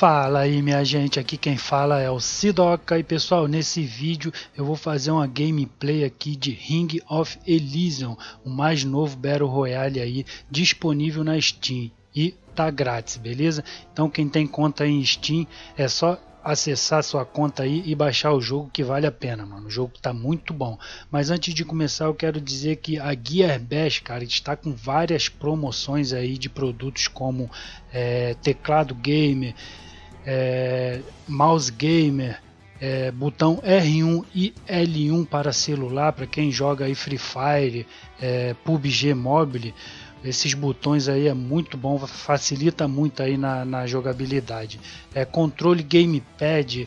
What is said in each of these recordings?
Fala aí minha gente, aqui quem fala é o Sidoca e pessoal, nesse vídeo eu vou fazer uma gameplay aqui de Ring of Elysium, o mais novo Battle Royale aí disponível na Steam e tá grátis, beleza? Então quem tem conta em Steam é só acessar sua conta aí e baixar o jogo que vale a pena, mano. O jogo tá muito bom. Mas antes de começar, eu quero dizer que a Gearbest, cara, está com várias promoções aí de produtos como é, teclado gamer, é, mouse gamer, é, botão R1 e L1 para celular, para quem joga aí Free Fire, é, PUBG Mobile esses botões aí é muito bom, facilita muito aí na, na jogabilidade. É controle gamepad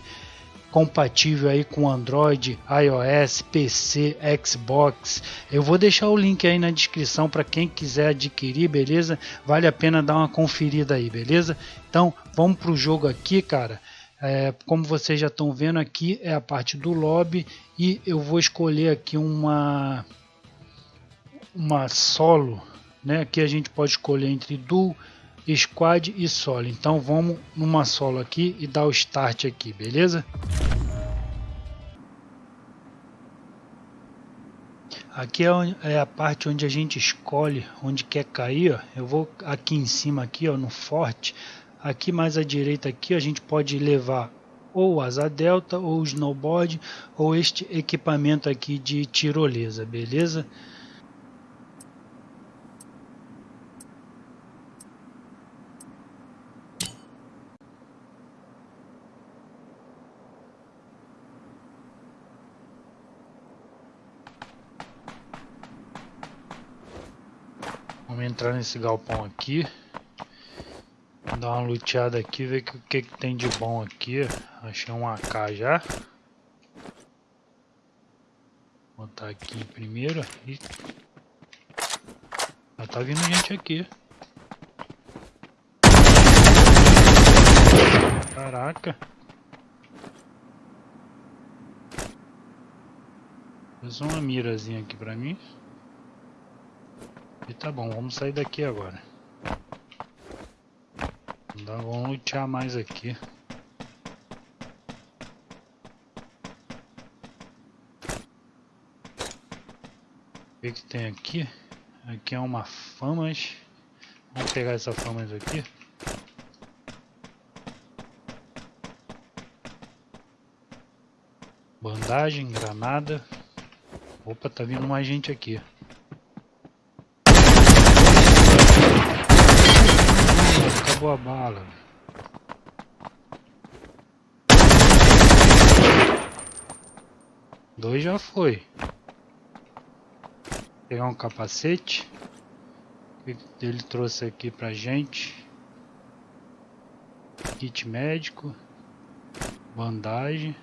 compatível aí com Android, iOS, PC, Xbox. Eu vou deixar o link aí na descrição para quem quiser adquirir, beleza? Vale a pena dar uma conferida aí, beleza? Então vamos pro jogo aqui, cara. É, como vocês já estão vendo aqui é a parte do lobby e eu vou escolher aqui uma uma solo né? Aqui a gente pode escolher entre duo, squad e solo. Então vamos numa solo aqui e dar o start aqui, beleza? Aqui é, é a parte onde a gente escolhe onde quer cair. Ó. Eu vou aqui em cima aqui, ó, no forte. Aqui mais à direita aqui a gente pode levar ou asa delta ou snowboard ou este equipamento aqui de tirolesa, beleza? Vamos entrar nesse galpão aqui. Dar uma luteada aqui, ver o que, que tem de bom aqui. Achei um AK já. Vou botar aqui primeiro. E... Já tá vindo gente aqui. Caraca. Fez uma mirazinha aqui pra mim. E tá bom, vamos sair daqui agora. Então, vamos lutear mais aqui. O que, que tem aqui? Aqui é uma famas. Vamos pegar essa famas aqui. Bandagem, granada. Opa, tá vindo mais gente aqui. Acabou a bala. Dois já foi. Pegar um capacete. que ele trouxe aqui pra gente? Kit médico. Bandagem.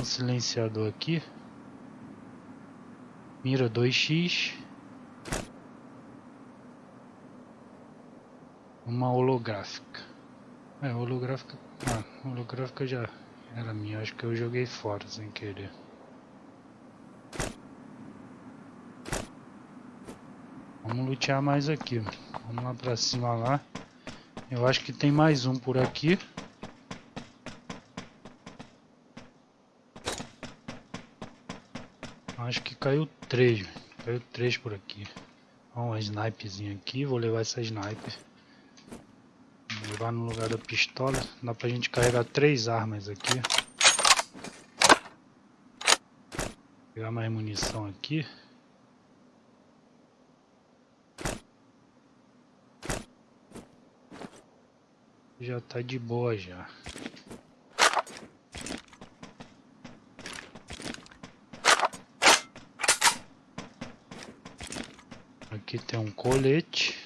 Um silenciador aqui. Mira 2x. Uma holográfica. É, holográfica. Ah, holográfica já era minha, acho que eu joguei fora sem querer. Vamos lutear mais aqui. Vamos lá pra cima lá. Eu acho que tem mais um por aqui. Acho que caiu três. Caiu três por aqui. Ó, uma snipezinha aqui. Vou levar essa sniper levar no lugar da pistola. Dá pra gente carregar três armas aqui. Pegar mais munição aqui. Já tá de boa já. Aqui tem um colete.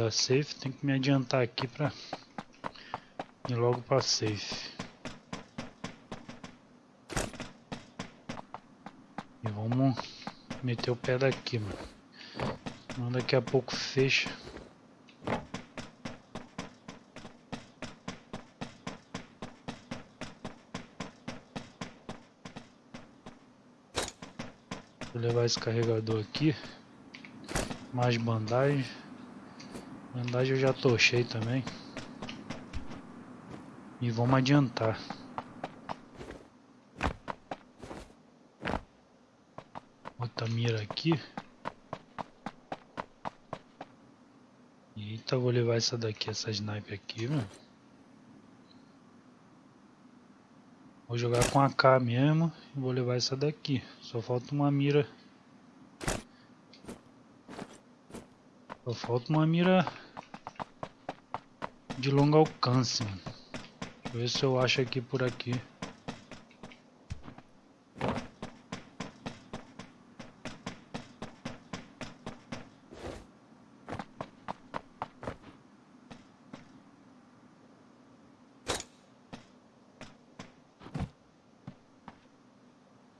Da safe, tem que me adiantar aqui pra ir logo pra safe. Vamos meter o pé daqui, mano. Daqui a pouco fecha. Vou levar esse carregador aqui. Mais bandagem. Bandagem eu já tochei também. E vamos adiantar. Outra mira aqui. Eita, vou levar essa daqui, essa sniper aqui, mano. Vou jogar com a K mesmo e vou levar essa daqui. Só falta uma mira. Só falta uma mira de longo alcance, mano. Deixa eu ver se eu acho aqui por aqui.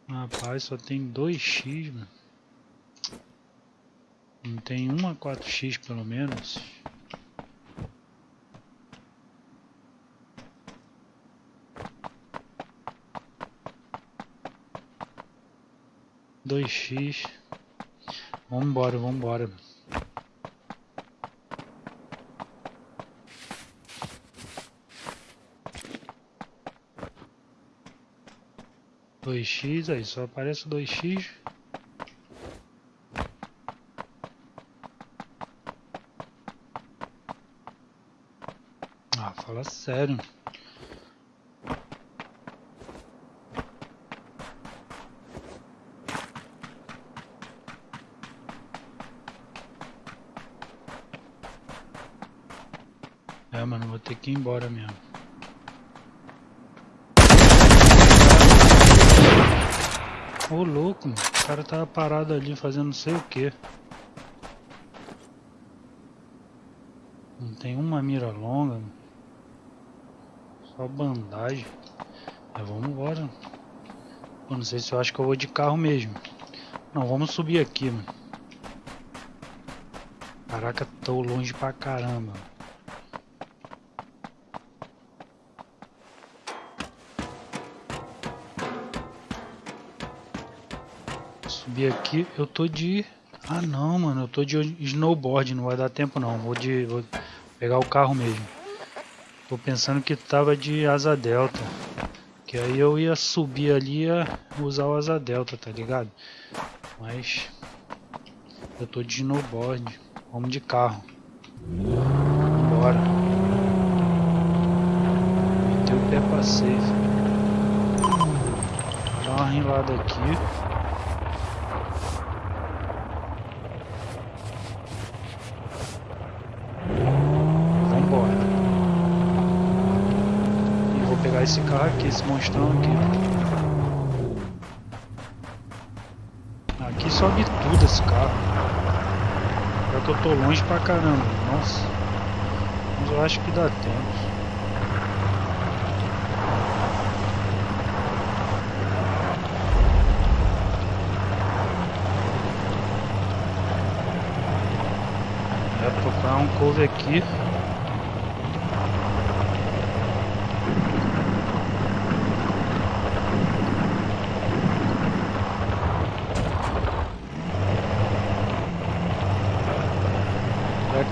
Rapaz, só tem 2x, mano. Não tem uma 4x pelo menos. Dois X. Vambora, vambora. Dois X aí, só aparece dois X. Ah, fala sério. É, mano, vou ter que ir embora mesmo. Ô louco, mano. o cara tava parado ali fazendo não sei o que. Não tem uma mira longa, só bandagem. Mas vamos embora. Eu não sei se eu acho que eu vou de carro mesmo. Não, vamos subir aqui, mano. Caraca, tô longe pra caramba. Subir aqui, eu tô de... Ah não, mano, eu tô de snowboard, não vai dar tempo não, vou de... Vou pegar o carro mesmo. Tô pensando que tava de asa delta. Que aí eu ia subir ali e usar o asa delta, tá ligado? Mas... Eu tô de snowboard, vamos de carro. Bora. Meter o pé pra safe. Dá uma rilada aqui. Pegar esse carro aqui, esse monstrão aqui. Aqui sobe tudo esse carro. Já que eu tô longe pra caramba. Nossa. Mas eu acho que dá tempo. É procurar um couve aqui.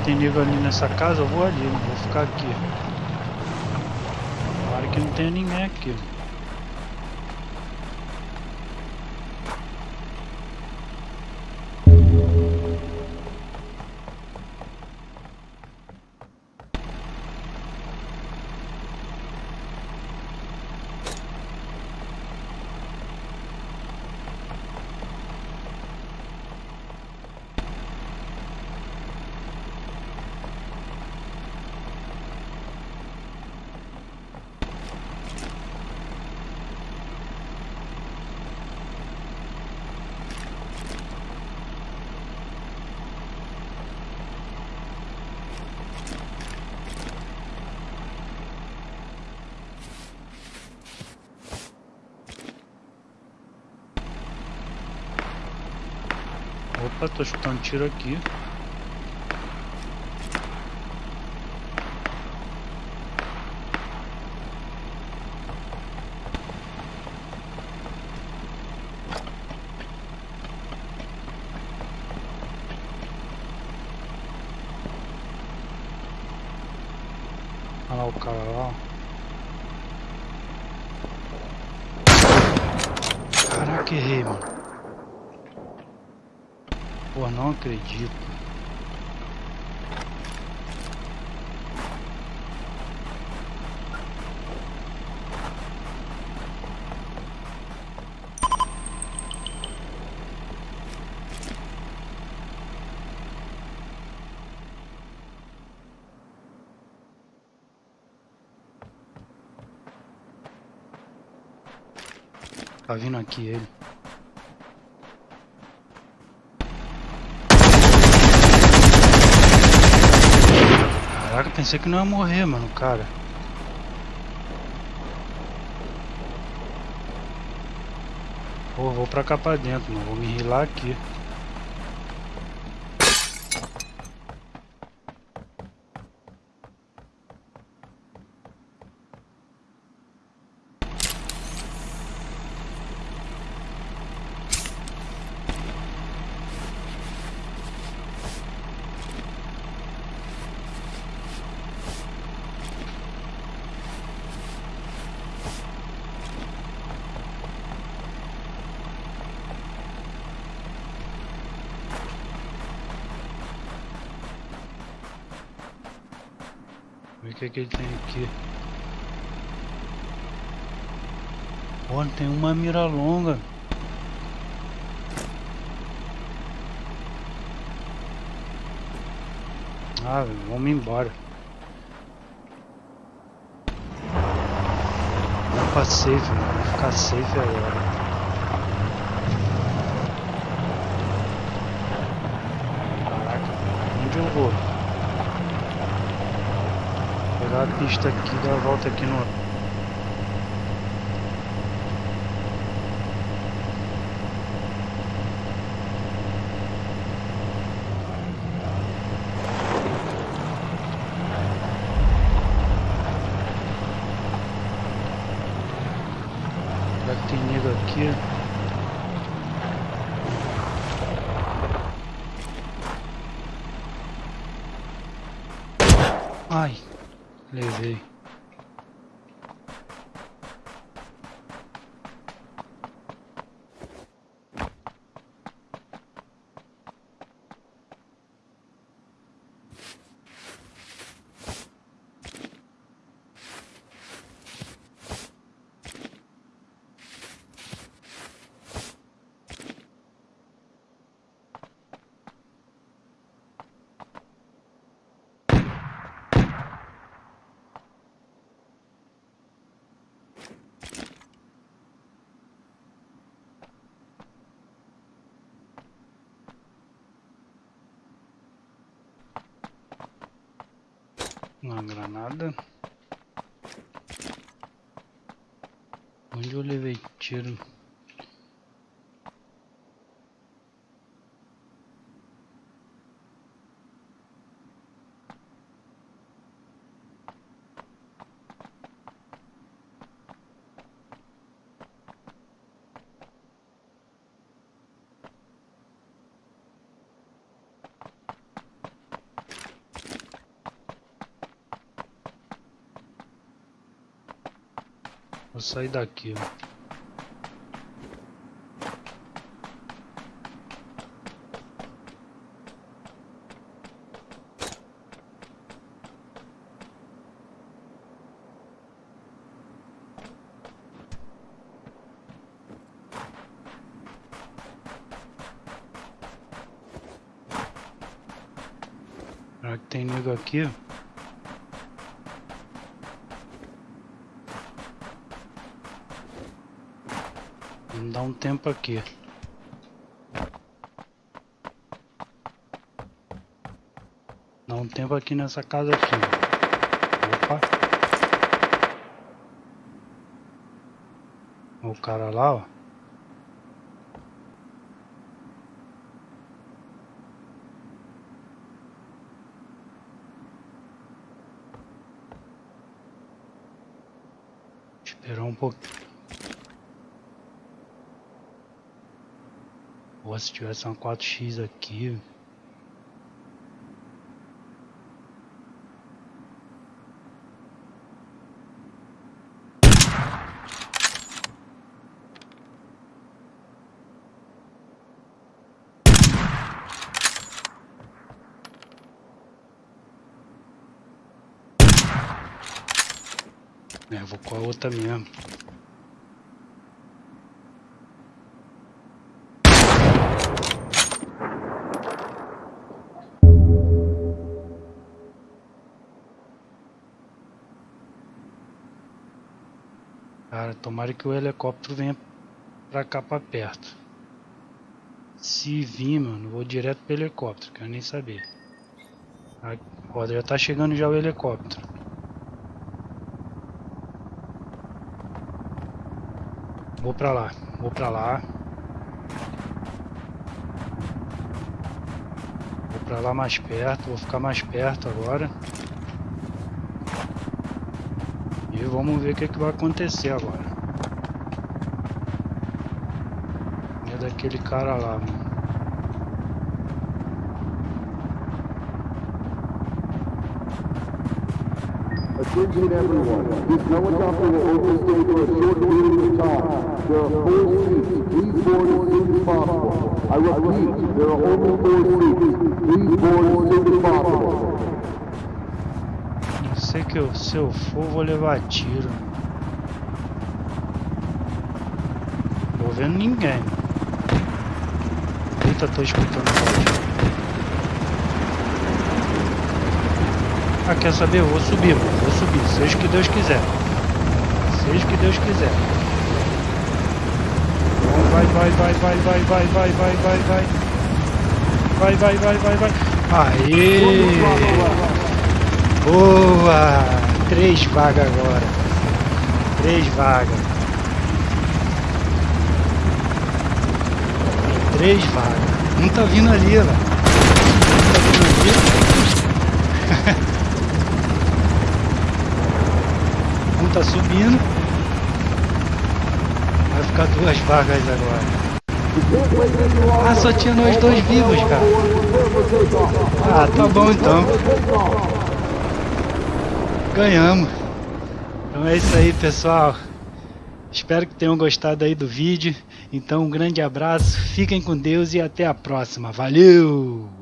Tem nego ali nessa casa, eu vou ali, vou ficar aqui. Claro que não tem ninguém aqui. Opa, tô escutando tiro aqui. Olha lá o cara lá. Caraca, errei. Pô, não acredito. Tá vindo aqui ele. Caraca, pensei que não ia morrer, mano, cara. Pô, vou pra cá pra dentro, mano. Vou me rilar aqui. Ver o que, que ele tem aqui. Olha, tem uma mira longa. Ah, vamos embora. Vamos pra safe, mano. Vamos ficar safe agora. Caraca, onde eu vou? Pegar a pista aqui, dar a volta aqui no. Será que tem nego aqui? Ai, levei. Uma granada. Onde eu levei tiro? Vou sair daqui, ó. Será que tem nego aqui? Vamos dar um tempo aqui. Dá um tempo aqui nessa casa aqui. Opa. O cara lá, ó. Um pouquinho. Se tivesse uma 4x aqui. É, vou com a outra mesmo. Cara, tomara que o helicóptero venha pra cá pra perto. Se vir, mano, vou direto pro helicóptero, quero nem saber. Ó, já tá chegando já o helicóptero. Vou pra lá, vou pra lá. Vou pra lá mais perto, vou ficar mais perto agora. E vamos ver o que, que vai acontecer agora. É daquele cara lá, mano. Attention everyone, this helicopter will overstay for a short period of time. There are four seats. Please board as possible. I repeat, there are only four seats. Possible. Não que eu, se eu for, vou levar tiro. Tô vendo ninguém. Eita, tô escutando Ah, quer saber? Eu vou subir, vou subir, seja o que Deus quiser. Seja o que Deus quiser. Vai, vai, vai, vai, vai, vai, vai, vai, vai, vai. Vai, vai, vai, vai, vai. Aê! Boa! Três vagas agora. Três vagas. Três vagas. Um tá vindo ali, velho. Um tá vindo ali. um tá subindo. Vai ficar duas vagas agora. Ah, só tinha nós dois vivos, cara. Ah, tá bom então. Ganhamos. Então é isso aí, pessoal. Espero que tenham gostado aí do vídeo. Então um grande abraço, fiquem com Deus e até a próxima. Valeu!